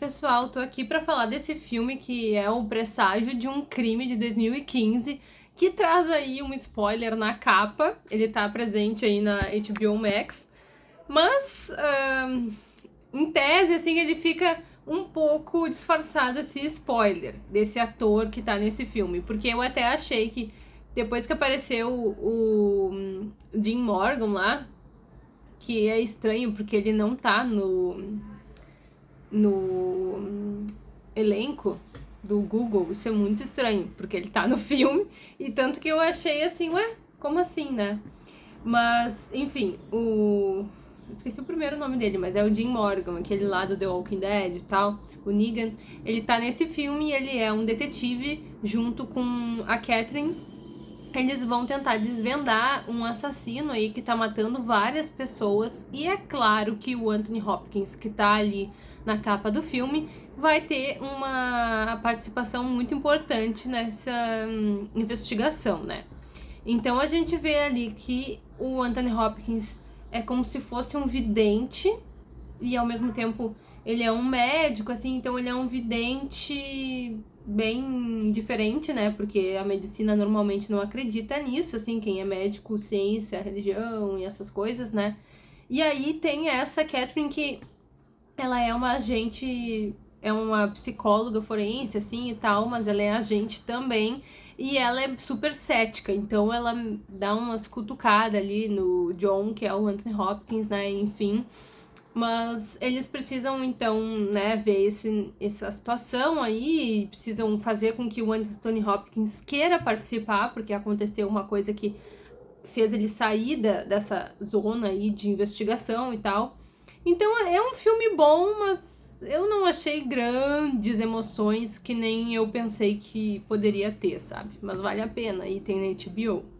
pessoal, tô aqui para falar desse filme que é o presságio de um crime de 2015, que traz aí um spoiler na capa, ele tá presente aí na HBO Max, mas em tese, assim, ele fica um pouco disfarçado esse spoiler desse ator que tá nesse filme, porque eu até achei que depois que apareceu o, o Jim Morgan lá, que é estranho porque ele não tá no no elenco do Google, isso é muito estranho, porque ele tá no filme, e tanto que eu achei assim, ué, como assim, né? Mas, enfim, o... esqueci o primeiro nome dele, mas é o Jim Morgan, aquele lá do The Walking Dead e tal, o Negan. Ele tá nesse filme e ele é um detetive junto com a Catherine. Eles vão tentar desvendar um assassino aí que tá matando várias pessoas, e é claro que o Anthony Hopkins, que tá ali na capa do filme, vai ter uma participação muito importante nessa hum, investigação, né? Então a gente vê ali que o Anthony Hopkins é como se fosse um vidente e ao mesmo tempo ele é um médico, assim, então ele é um vidente bem diferente, né? Porque a medicina normalmente não acredita nisso, assim, quem é médico, ciência, religião e essas coisas, né? E aí tem essa Catherine que ela é uma agente, é uma psicóloga forense, assim, e tal, mas ela é agente também, e ela é super cética, então ela dá umas cutucadas ali no John, que é o Anthony Hopkins, né, enfim, mas eles precisam, então, né, ver esse, essa situação aí, precisam fazer com que o Anthony Hopkins queira participar, porque aconteceu uma coisa que fez ele sair da, dessa zona aí de investigação e tal, então é um filme bom, mas eu não achei grandes emoções que nem eu pensei que poderia ter, sabe? Mas vale a pena e tem na HBO.